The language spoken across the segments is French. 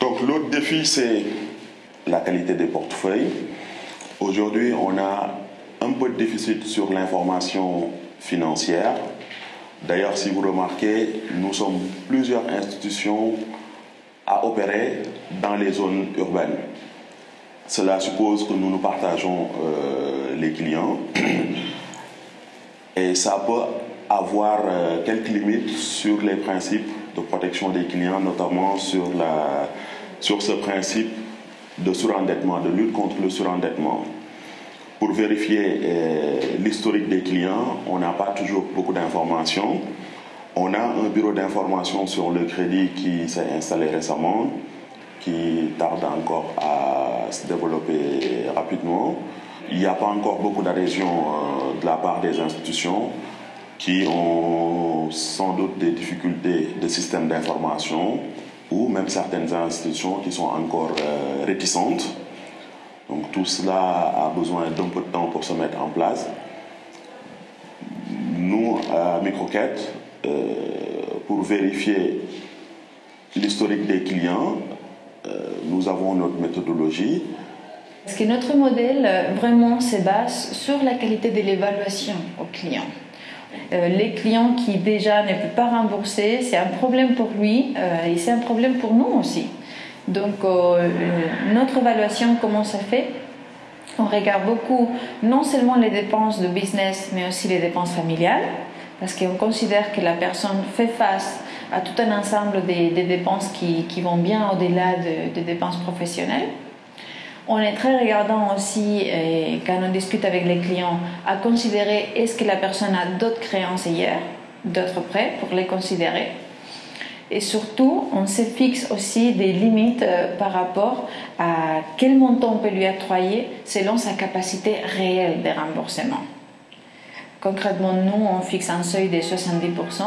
Donc l'autre défi, c'est la qualité des portefeuilles. Aujourd'hui, on a un peu de déficit sur l'information financière. D'ailleurs, si vous remarquez, nous sommes plusieurs institutions à opérer dans les zones urbaines. Cela suppose que nous nous partageons euh, les clients et ça peut avoir euh, quelques limites sur les principes de protection des clients, notamment sur, la, sur ce principe de surendettement, de lutte contre le surendettement. Pour vérifier euh, l'historique des clients, on n'a pas toujours beaucoup d'informations. On a un bureau d'information sur le crédit qui s'est installé récemment, qui tarde encore à se développer rapidement. Il n'y a pas encore beaucoup d'adhésion euh, de la part des institutions qui ont sans doute des difficultés de système d'information ou même certaines institutions qui sont encore euh, réticentes. Donc tout cela a besoin d'un peu de temps pour se mettre en place. Nous, à Microquette, euh, pour vérifier l'historique des clients, euh, nous avons notre méthodologie. Parce que notre modèle vraiment se base sur la qualité de l'évaluation aux clients. Euh, les clients qui déjà ne peuvent pas rembourser, c'est un problème pour lui euh, et c'est un problème pour nous aussi. Donc euh, notre évaluation, comment ça fait? On regarde beaucoup non seulement les dépenses de business, mais aussi les dépenses familiales, parce qu'on considère que la personne fait face à tout un ensemble des, dépenses qui, vont bien au-delà des dépenses professionnelles. On est très regardant aussi, quand on discute avec les clients, à considérer est-ce que la personne a d'autres créances hier, d'autres prêts pour les considérer. Et surtout, on se fixe aussi des limites euh, par rapport à quel montant on peut lui octroyer selon sa capacité réelle de remboursement. Concrètement, nous, on fixe un seuil de 70%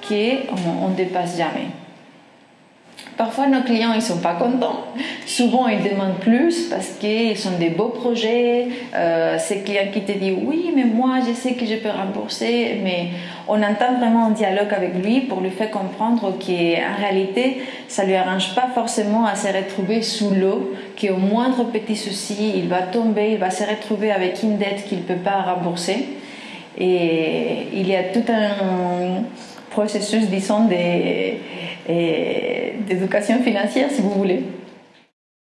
qui on ne dépasse jamais. Parfois, nos clients ils sont pas contents. Souvent, ils demandent plus parce qu'ils sont des beaux projets. Euh, ces clients qui te disent oui, mais moi, je sais que je peux rembourser, mais on entend vraiment un dialogue avec lui pour lui faire comprendre qu'en réalité, ça lui arrange pas forcément à se retrouver sous l'eau, qu'au moindre petit souci, il va tomber, il va se retrouver avec une dette qu'il peut pas rembourser. Et il y a tout un processus, disons, d'éducation financière, si vous voulez.